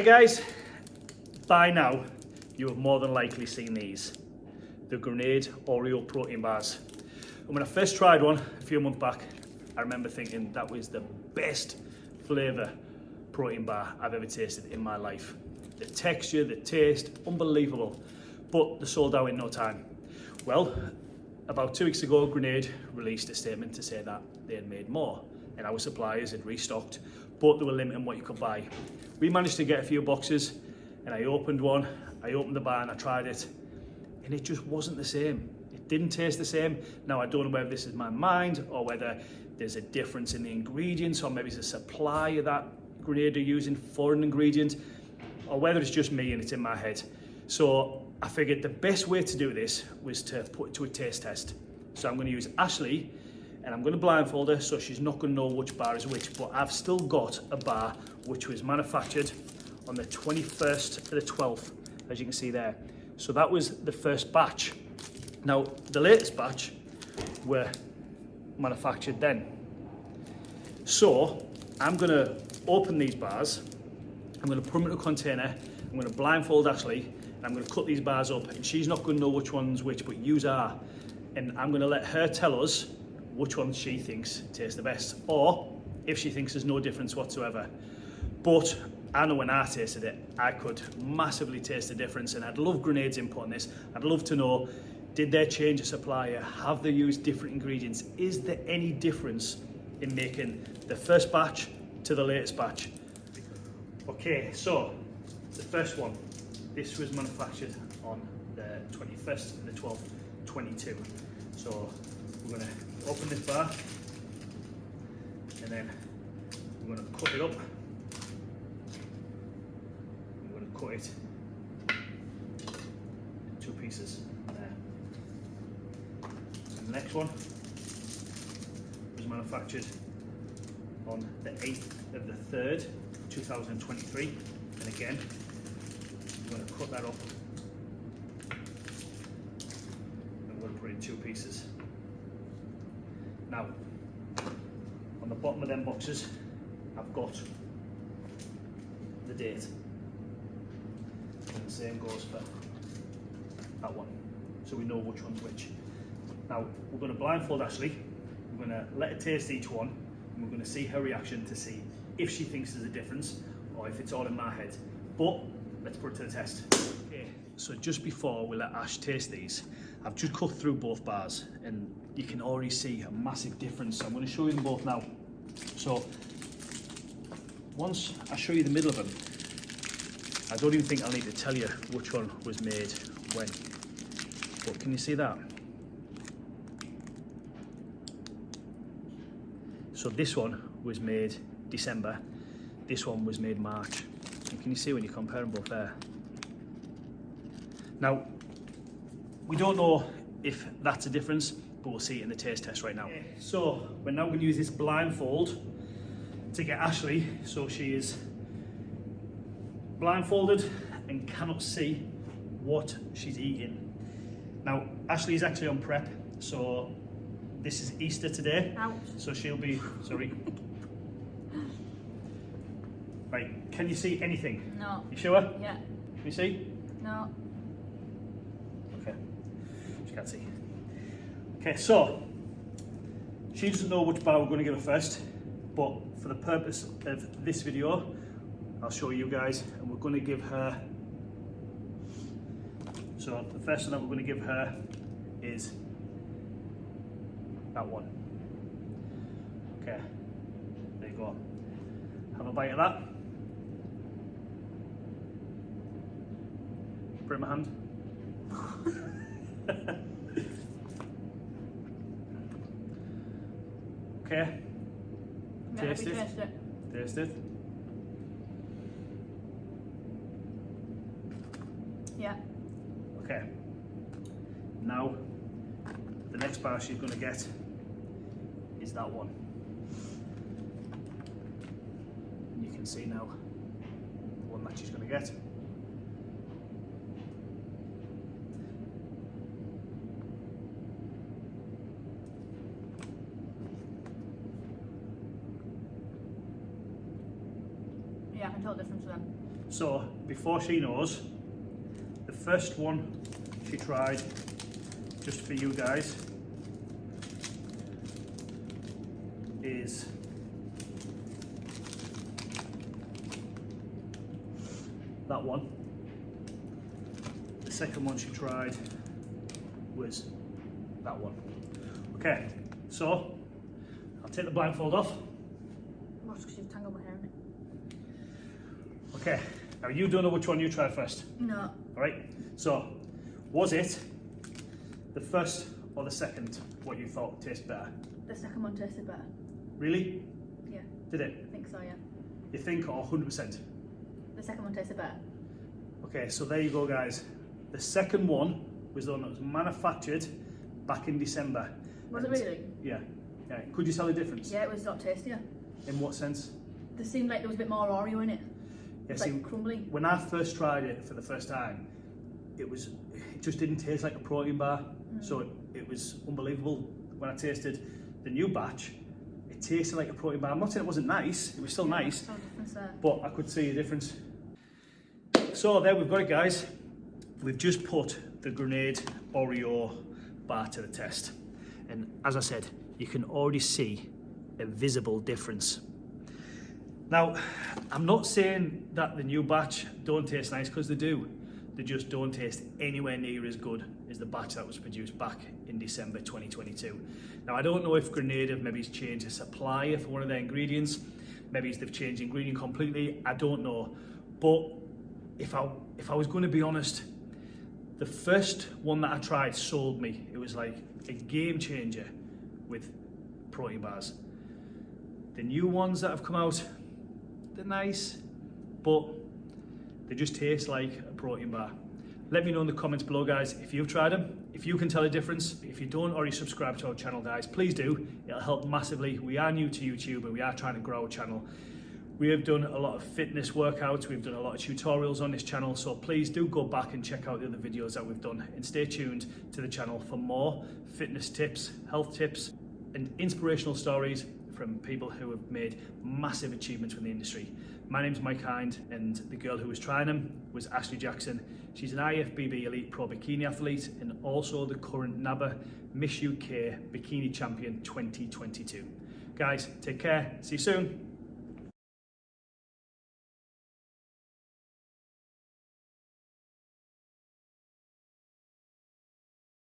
Hi guys, by now you have more than likely seen these, the Grenade Oreo protein bars. And when I first tried one a few months back, I remember thinking that was the best flavour protein bar I've ever tasted in my life. The texture, the taste, unbelievable, but they sold out in no time. Well, about two weeks ago, Grenade released a statement to say that they had made more and our suppliers had restocked, but they were limiting what you could buy. We managed to get a few boxes and I opened one, I opened the bar and I tried it and it just wasn't the same. It didn't taste the same. Now I don't know whether this is my mind or whether there's a difference in the ingredients or maybe it's a supply of that Grenade are using foreign ingredient or whether it's just me and it's in my head. So I figured the best way to do this was to put it to a taste test. So I'm going to use Ashley and I'm going to blindfold her so she's not going to know which bar is which, but I've still got a bar which was manufactured on the 21st to the 12th, as you can see there. So that was the first batch. Now, the latest batch were manufactured then. So I'm going to open these bars, I'm going to put them in a container, I'm going to blindfold Ashley, I'm going to cut these bars up and she's not going to know which one's which, but yous are. And I'm going to let her tell us which one she thinks tastes the best or if she thinks there's no difference whatsoever. But I know when I tasted it, I could massively taste the difference and I'd love Grenade's input on this. I'd love to know, did they change a supplier? Have they used different ingredients? Is there any difference in making the first batch to the latest batch? Okay, so the first one, this was manufactured on the 21st and the 12th, 22. So we're to open this bar and then we're going to cut it up. We're going to cut it in two pieces there. The next one was manufactured on the 8th of the 3rd, 2023. And again, I'm going to cut that up and I'm going to put it in two pieces. Now, on the bottom of them boxes, I've got the date. And the same goes for that one. So we know which one's which. Now, we're going to blindfold Ashley. We're going to let her taste each one. And we're going to see her reaction to see if she thinks there's a difference or if it's all in my head. But let's put it to the test. So just before we let Ash taste these, I've just cut through both bars and you can already see a massive difference. So I'm going to show you them both now. So once I show you the middle of them, I don't even think I'll need to tell you which one was made when. But can you see that? So this one was made December, this one was made March. And can you see when you compare them both there? Now, we don't know if that's a difference, but we'll see it in the taste test right now. Okay, so we're now going to use this blindfold to get Ashley so she is blindfolded and cannot see what she's eating. Now, Ashley is actually on prep, so this is Easter today. Ouch. So she'll be, sorry. Right, can you see anything? No. You sure? Yeah. Can you see? No. Okay, can't see. Okay, so she doesn't know which bar we're going to give her first, but for the purpose of this video, I'll show you guys, and we're going to give her. So the first one that we're going to give her is that one. Okay, there you go. Have a bite of that. Put in my hand. okay, Yeah, Taste it. taste it. taste it. Yeah. Okay. Now, the next bar she's going to get is that one. You can see now the one that she's going to get. Yeah, I can tell the difference to them. So before she knows, the first one she tried, just for you guys, is that one. The second one she tried was that one. Okay, so I'll take the blindfold off. Watch because you've tangled my hair in it. Okay, now you don't know which one you tried first. No. All right. So, was it the first or the second what you thought tastes better? The second one tasted better. Really? Yeah, Did it? I think so, yeah. You think or 100%? The second one tasted better. Okay, so there you go, guys. The second one was the one that was manufactured back in December. Was it really? Yeah. Yeah. Could you tell the difference? Yeah, it was a lot tastier. In what sense? There seemed like there was a bit more Oreo in it. Yeah, see, crumbly. when I first tried it for the first time, it was it just didn't taste like a protein bar. Mm. So it, it was unbelievable. When I tasted the new batch, it tasted like a protein bar. I'm not saying it wasn't nice, it was still Yeah, nice, saw a difference there. but I could see the difference. So there we've got it guys. We've just put the grenade Oreo bar to the test. And as I said, you can already see a visible difference. Now, I'm not saying that the new batch don't taste nice because they do. They just don't taste anywhere near as good as the batch that was produced back in December 2022. Now, I don't know if Grenade have maybe changed the supplier for one of their ingredients. Maybe they've changed the ingredient completely. I don't know. But if I if I was going to be honest, the first one that I tried sold me. It was like a game changer with protein bars. The new ones that have come out, they're nice, but they just taste like a protein bar. Let me know in the comments below, guys, if you've tried them, if you can tell a difference. If you don't already subscribe to our channel, guys, please do. It'll help massively. We are new to YouTube and we are trying to grow our channel. We have done a lot of fitness workouts, we've done a lot of tutorials on this channel, so please do go back and check out the other videos that we've done and stay tuned to the channel for more fitness tips, health tips, and inspirational stories from people who have made massive achievements in the industry. My name's Mike Hind, and the girl who was trying them was Ashley Jackson. She's an IFBB Elite Pro Bikini athlete and also the current NABBA Miss UK Bikini Champion 2022. Guys, take care. See you soon.